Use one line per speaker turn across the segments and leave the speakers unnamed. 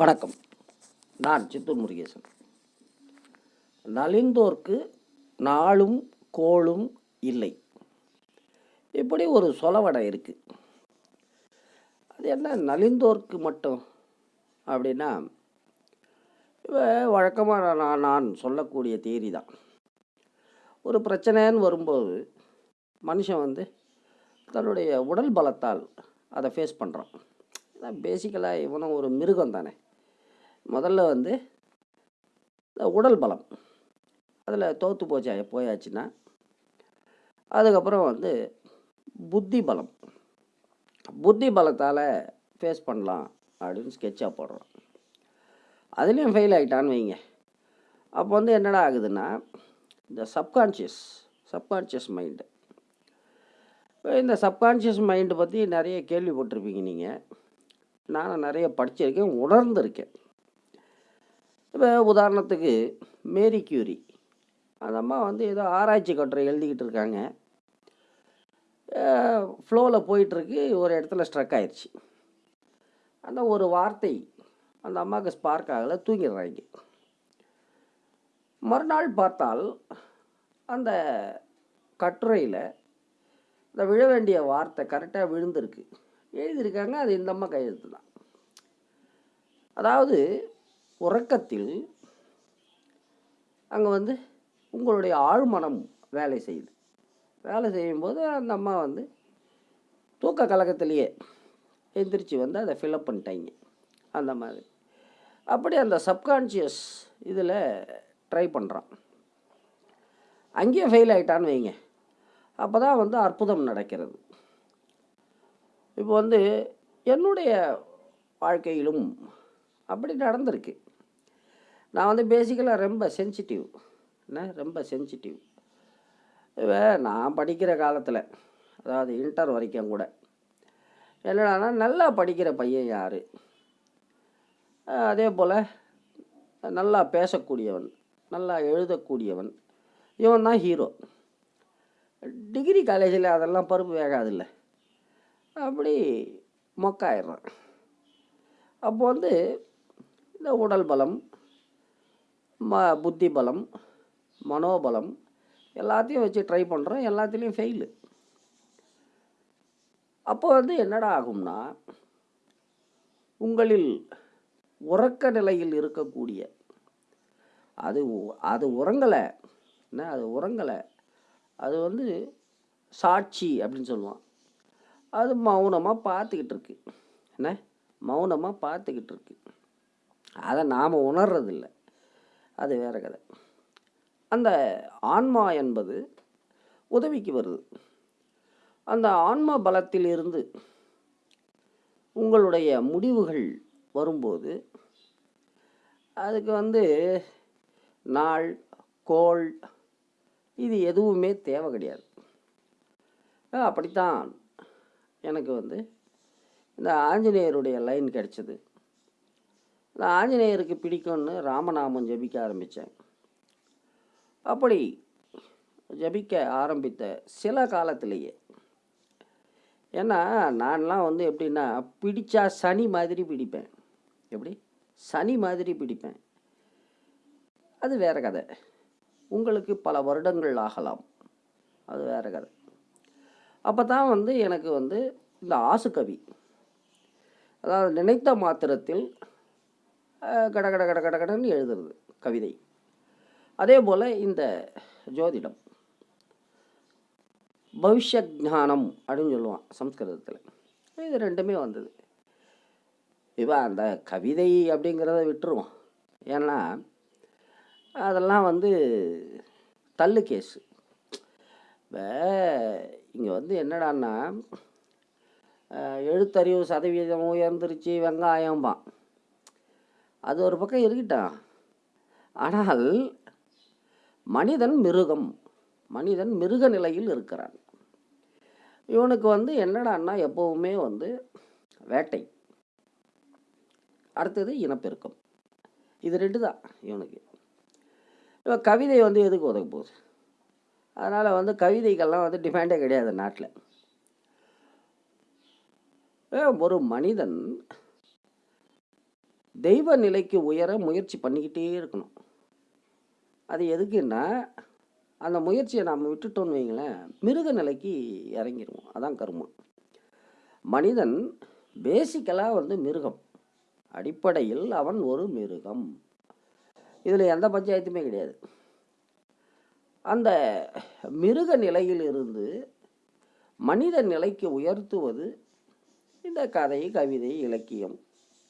வணக்கம். நான் சித்தூர் முருகேசன். நலிந்தோர்க்கு நாளும் கோளும் இல்லை. இப்படி ஒரு சொலவடை இருக்குது அது என்ன நலிந்தோர்க்கு மட்டும்? அப்படின்னா வழக்கமாக நான் நான் சொல்லக்கூடிய தேரி தான் ஒரு பிரச்சனைன்னு வரும்போது மனுஷன் வந்து தன்னுடைய உடல் பலத்தால் அதை ஃபேஸ் பண்ணுறான் பேசிக்கலாக இவனும் ஒரு மிருகம் தானே முதல்ல வந்து இந்த உடல் பலம். அதில் தோற்று போச்சா போயாச்சுன்னா அதுக்கப்புறம் வந்து புத்தி பலம். புத்தி பலத்தால் ஃபேஸ் பண்ணலாம் அப்படின்னு ஸ்கெட்சாக போடுறோம். அதுலேயும் ஃபெயில் ஆகிட்டான்னு வைங்க. அப்போ வந்து என்னடா ஆகுதுன்னா இந்த சப்கான்ஷியஸ் சப்கான்ஷியஸ் மைண்டு இந்த சப்கான்ஷியஸ் மைண்டு பற்றி நிறைய கேள்விப்பட்டிருப்பீங்க நீங்கள் நானும் நிறைய படிச்சிருக்கேன் உணர்ந்திருக்கேன். இப்போ உதாரணத்துக்கு மேரி கியூரி அந்த அம்மா வந்து ஏதோ ஆராய்ச்சி கட்டுரை எழுதிக்கிட்டு இருக்காங்க. ஃப்ளோவில் போயிட்டுருக்கு ஒரு இடத்துல ஸ்ட்ரக் ஆயிடுச்சு அந்த ஒரு வார்த்தை அந்த அம்மாவுக்கு ஸ்பார்க் ஆகலை தூங்கிடுறாங்க. மறுநாள் பார்த்தால் அந்த கட்டுரையில் இந்த விழ வேண்டிய வார்த்தை கரெக்டாக விழுந்திருக்கு. எழுதியிருக்காங்க அது இந்த அம்மா கையெழுத்து தான் அதாவது உறக்கத்தில் அங்கே வந்து உங்களுடைய ஆழ்மனம் வேலை செய்யுது. வேலை செய்யும்போது அந்த அம்மா வந்து தூக்க கலக்கத்திலேயே எந்திரிச்சு வந்து அதை ஃபில்அப் பண்ணிட்டாங்க. அந்த மாதிரி. அப்படி அந்த சப்கான்ஷியஸ் இதில் ட்ரை பண்ணுறான் அங்கேயே ஃபெயில் ஆகிட்டான்னு வைங்க. அப்போ தான் வந்து அற்புதம் நடக்கிறது. இப்போ வந்து என்னுடைய வாழ்க்கையிலும் அப்படி நடந்திருக்கு. நான் வந்து பேசிக்கலாக ரொம்ப சென்சிட்டிவ் என்ன? ரொம்ப சென்சிட்டிவ் இப்போ நான் படிக்கிற காலத்தில் அதாவது இன்டர் வரைக்கும் கூட என்னடானா நல்லா படிக்கிற பையன் யார்? அதே போல் நல்லா பேசக்கூடியவன் நல்லா எழுதக்கூடியவன் இவன் தான் ஹீரோ டிகிரி காலேஜில் அதெல்லாம் பருப்பு வேகாதில்ல. அப்படி மொக்காயிடுறான். அப்போ வந்து இந்த உடல் பலம் ம புத்தி பலம் மனோபலம் எல்லாத்தையும் வச்சு ட்ரை பண்ணுறோம் எல்லாத்துலேயும் ஃபெயிலு அப்போ வந்து என்னடா ஆகும்னா உங்களில் உறக்க நிலையில் இருக்கக்கூடிய அது அது உறங்கலை என்ன அது உறங்கலை அது வந்து சாட்சி அப்படின்னு சொல்லுவான். அது மௌனமாக பார்த்துக்கிட்டு இருக்கு. என்ன? மௌனமாக பார்த்துக்கிட்டு இருக்கு. அதை நாம் உணர்றதில்லை. அது வேற கதை. அந்த ஆன்மா என்பது உதவிக்கு வருது. அந்த ஆன்ம பலத்திலிருந்து உங்களுடைய முடிவுகள் வரும்போது அதுக்கு வந்து நாள் கோள் இது எதுவுமே தேவை கிடையாது. அப்படித்தான் எனக்கு வந்து இந்த ஆஞ்சநேயருடைய லைன் கிடைச்சது. ஆஞ்சநேயருக்கு பிடிக்கும்னு ராமநாமம் ஜபிக்க ஆரம்பித்தேன். அப்படி ஜபிக்க ஆரம்பித்த சில காலத்திலேயே ஏன்னா நான்லாம் வந்து எப்படின்னா பிடிச்சா சனி மாதிரி பிடிப்பேன். எப்படி? சனி மாதிரி பிடிப்பேன். அது வேற கதை. உங்களுக்கு பல வருடங்கள் ஆகலாம். அது வேற கதை. அப்போ தான் வந்து எனக்கு வந்து இந்த ஆசுகவி அதாவது நினைத்த மாத்திரத்தில் கட கட கட கட கடன்னு எழுதுறது கவிதை. அதே போல் இந்த ஜோதிடம். பவிஷ்ய ஞானம் அப்படின்னு சொல்லுவான் சம்ஸ்கிருதத்தில். இது ரெண்டுமே வந்தது. இப்போ அந்த கவிதை அப்படிங்கிறத விட்டுருவோம் ஏன்னா அதெல்லாம் வந்து தள்ளு கேஸு. இப்போ இங்கே வந்து என்னடான்னா எழுத்தறிவு சதவீதம் உயர்ந்துருச்சு வெங்காயம்பான். அது ஒரு பக்கம் இருக்கட்டும் ஆனால் மனிதன் மிருகம். மனிதன் மிருக நிலையில் இருக்கிறான். இவனுக்கு வந்து என்னடான்னா எப்போவுமே வந்து வேட்டை. அடுத்தது இனப்பெருக்கம். இது ரெண்டு தான் இவனுக்கு. இப்போ கவிதை வந்து எதுக்கு உதவ போகுது? அதனால் வந்து கவிதைகள்லாம் வந்து டிமாண்டே கிடையாது நாட்டில். ஒரு மனிதன் தெய்வ நிலைக்கு உயர முயற்சி பண்ணிக்கிட்டே இருக்கணும். அது எதுக்குன்னா அந்த முயற்சியை நாம் விட்டுட்டோம்னு வைங்களேன் மிருக நிலைக்கு இறங்கிடுவோம் அதான் கருமம் மனிதன் பேசிக்கலாக வந்து மிருகம். அடிப்படையில் அவன் ஒரு மிருகம். இதில் எந்த பஞ்சாயத்துமே கிடையாது. அந்த மிருக நிலையிலிருந்து மனித நிலைக்கு உயர்த்துவது இந்த கதை கவிதை இலக்கியம்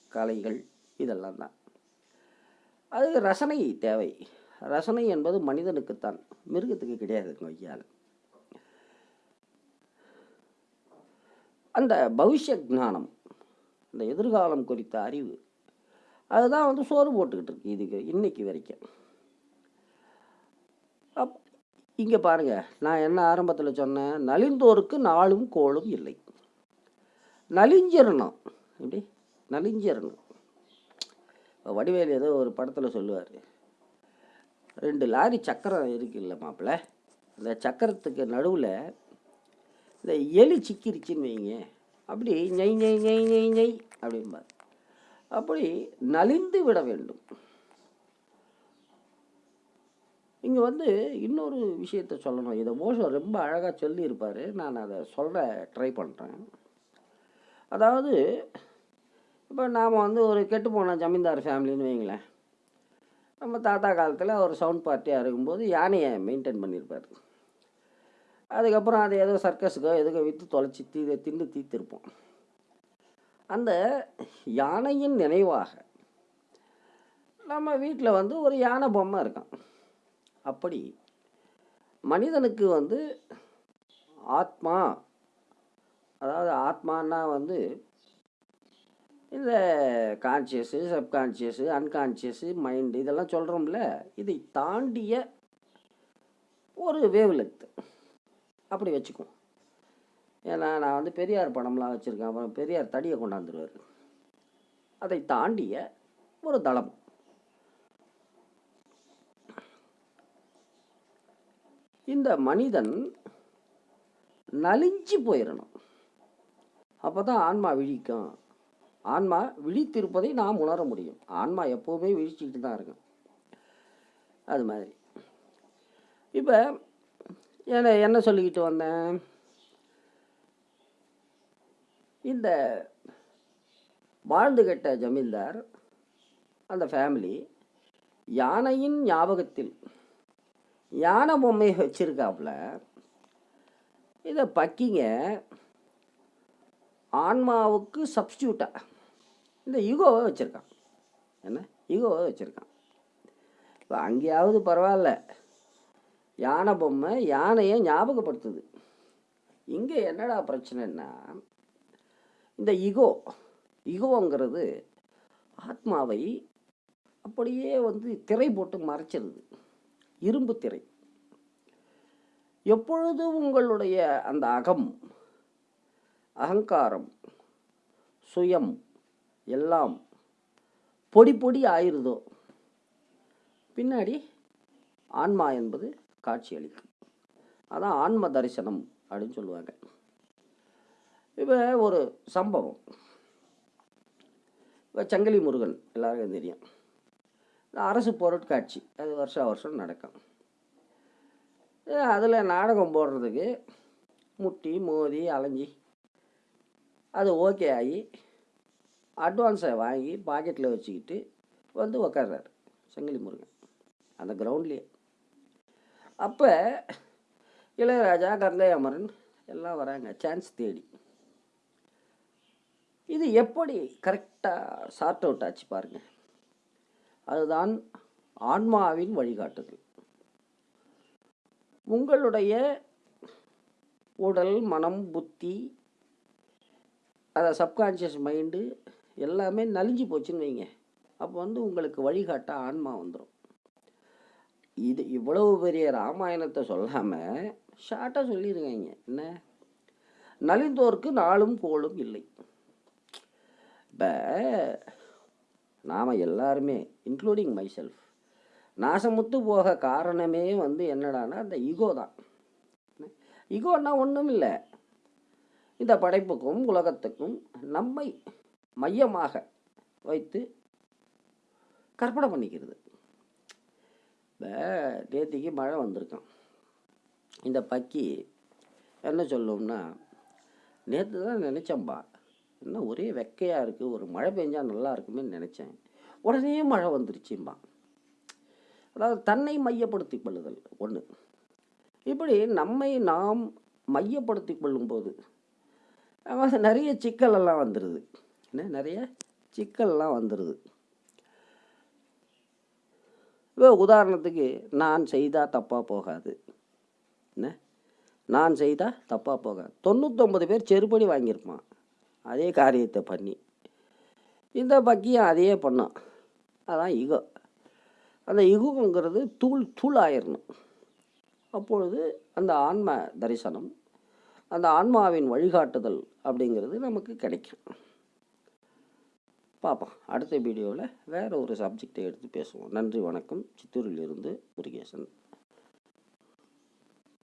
கலைகள். இதெல்லாம் தான். அது ரசனை தேவை. ரசனை என்பது மனிதனுக்குத்தான். மிருகத்துக்கு கிடையாதுங்க ஐயால் அந்த பவிஷ்ய ஞானம் இந்த எதிர்காலம் குறித்த அறிவு அதுதான் வந்து சோறு போட்டுக்கிட்டு இருக்கு இதுக்கு இன்னைக்கு வரைக்கும். அப் இங்கே பாருங்க நான் என்ன ஆரம்பத்தில் சொன்னேன் நலிந்தோருக்கு நாளும் கோளும் இல்லை. நலிஞ்சிரணும் எப்படி? நலிஞ்சிரணும் வடிவேல் ஏதோ ஒரு படத்தில் சொல்லுவார். ரெண்டு லாரி சக்கரம் இருக்குல்ல மாப்பிள்ள அந்த சக்கரத்துக்கு நடுவில் இந்த எலி சிக்கிருச்சின்னு வைங்க. அப்படி நெய் நெய் நெய் நெய் நெய் அப்படிம்பார். அப்படி நலிந்து விட வேண்டும். இங்கே வந்து இன்னொரு விஷயத்த சொல்லணும். இதை மோசம் ரொம்ப அழகாக சொல்லியிருப்பார். நான் அதை சொல்ல ட்ரை பண்ணுறேன் அதாவது இப்போ நாம் வந்து ஒரு கெட்டு போன ஜமீன்தார் ஃபேமிலின்னு வைங்களேன். நம்ம தாத்தா காலத்தில் ஒரு சவுண்ட் பார்ட்டியாக இருக்கும்போது யானையை மெயின்டைன் பண்ணியிருப்பார். அதுக்கப்புறம் அதை ஏதோ சர்க்கஸுக்கோ எதுக்கோ விற்று தொலைச்சி தீ திண்டு தீர்த்திருப்போம். அந்த யானையின் நினைவாக நம்ம வீட்டில் வந்து ஒரு யானை பொம்மை இருக்கான். அப்படி மனிதனுக்கு வந்து ஆத்மா அதாவது ஆத்மானா வந்து இந்த கான்சியஸு சப்கான்ஷியஸு அன்கான்ஷியஸு மைண்டு இதெல்லாம் சொல்கிறோம்ல இதை தாண்டிய ஒரு வேவ் அப்படி வச்சுக்குவோம். ஏன்னா நான் வந்து பெரியார் படம்லாம் வச்சுருக்கேன். அப்புறம் பெரியார் தடியை கொண்டாந்துருவார். அதை தாண்டிய ஒரு தளம். இந்த மனிதன் நலிஞ்சு போயிடணும் அப்போ தான் ஆன்மா விழிக்கும். ஆன்மா விழித்திருப்பதை நாம் உணர முடியும். ஆன்மா எப்போவுமே விழிச்சிக்கிட்டு தான் இருக்கும். அது மாதிரி. இப்போ என்ன என்ன சொல்லிக்கிட்டு வந்தேன்? இந்த வாழ்ந்து கெட்ட ஜமீன்தார் அந்த ஃபேமிலி யானையின் ஞாபகத்தில் யானை பொம்மையை வச்சிருக்காப்புல இதை பக்கிங்க ஆன்மாவுக்கு சப்ஸ்டியூட்டாக இந்த ஈகோவை வச்சுருக்கான். என்ன? ஈகோவை வச்சுருக்கான். இப்போ அங்கேயாவது பரவாயில்ல. யானை பொம்மை யானையை ஞாபகப்படுத்துது. இங்கே என்னடா பிரச்சனைன்னா இந்த ஈகோ ஈகோங்கிறது ஆத்மாவை அப்படியே வந்து திரை போட்டு மறைச்சிருது. இரும்பு திரை. எப்பொழுது உங்களுடைய அந்த அகம் அகங்காரம் சுயம் எல்லாம் பொடி பொடி ஆயிருதோ. பின்னாடி ஆன்மா என்பது காட்சியளிக்கும். அதான் ஆன்ம தரிசனம் அப்படின்னு சொல்லுவாங்க. இப்போ ஒரு சம்பவம். இப்போ சங்கிலி முருகன் எல்லாருக்கும் தெரியும். அரசு பொருட்காட்சி அது வருஷா வருஷம் நடக்கும். அதில் நாடகம் போடுறதுக்கு முட்டி மோதி அலைஞ்சி அது ஓகே ஆகி அட்வான்ஸை வாங்கி பாக்கெட்டில் வச்சுக்கிட்டு வந்து உக்காடுறாரு சங்கிலி முருகன். அந்த கிரவுண்ட்லேயே அப்போ இளையராஜா கங்கை அமரன் எல்லாம் வராங்க சான்ஸ் தேடி. இது எப்படி கரெக்டாக சார்ட் அவுட் ஆச்சு பாருங்க. அதுதான் ஆன்மாவின் வழிகாட்டுதல். உங்களுடைய உடல் மனம் புத்தி அதை சப்கான்ஷியஸ் மைண்டு எல்லாமே நலிஞ்சு போச்சுன்னு வைங்க. அப்போ வந்து உங்களுக்கு வழிகாட்ட ஆன்மா வந்துடும் இது இவ்வளவு பெரிய ராமாயணத்தை சொல்லாமல் ஷார்ட்டாக சொல்லியிருக்காங்க என்ன? நலிந்தோருக்கு நாளும் கோளும் இல்லை. இப்போ நாம் எல்லாருமே இன்க்ளூடிங் மை செல்ஃப் நாசமுத்து போக காரணமே வந்து என்னடான்னா அந்த ஈகோ தான். ஈகோன்னா ஒன்றும் இல்லை இந்த படைப்புக்கும் உலகத்துக்கும் நம்மை மையமாக வைத்து கற்பனை பண்ணிக்கிறது. இப்போ நேத்திக்கு மழை வந்திருக்கான் இந்த பக்கி என்ன சொல்லும்னா நேற்று தான் நினச்சேன்பா என்ன ஒரே வெக்கையாக இருக்குது ஒரு மழை பெஞ்சால் நல்லா இருக்குமே நினச்சேன். உடனே மழை வந்துருச்சும்பா அதாவது தன்னை மையப்படுத்தி கொள்ளுதல் ஒன்று இப்படி நம்மை நாம் மையப்படுத்தி கொள்ளும்போது நிறைய சிக்கலெல்லாம் வந்துடுது என்ன நிறைய சிக்கல்லாம் வந்துடுது இப்போ உதாரணத்துக்கு நான் செய்தால் தப்பாக போகாது. என்ன? நான் செய்தால் தப்பாக போகாது. தொண்ணூத்தொம்பது பேர் செருப்படி வாங்கியிருப்பான். அதே காரியத்தை பண்ணி. இந்த பக்கியம் அதையே பண்ணான். அதான் இகோ அந்த இகுங்கிறது தூள் தூள் ஆயிடணும் அப்பொழுது அந்த ஆன்ம தரிசனம் அந்த ஆன்மாவின் வழிகாட்டுதல் அப்படிங்கிறது நமக்கு கிடைக்கும். பார்ப்போம். அடுத்த வீடியோவில் வேறு ஒரு சப்ஜெக்டை எடுத்து பேசுவோம். நன்றி வணக்கம். சித்தூரிலிருந்து முருகேசன்.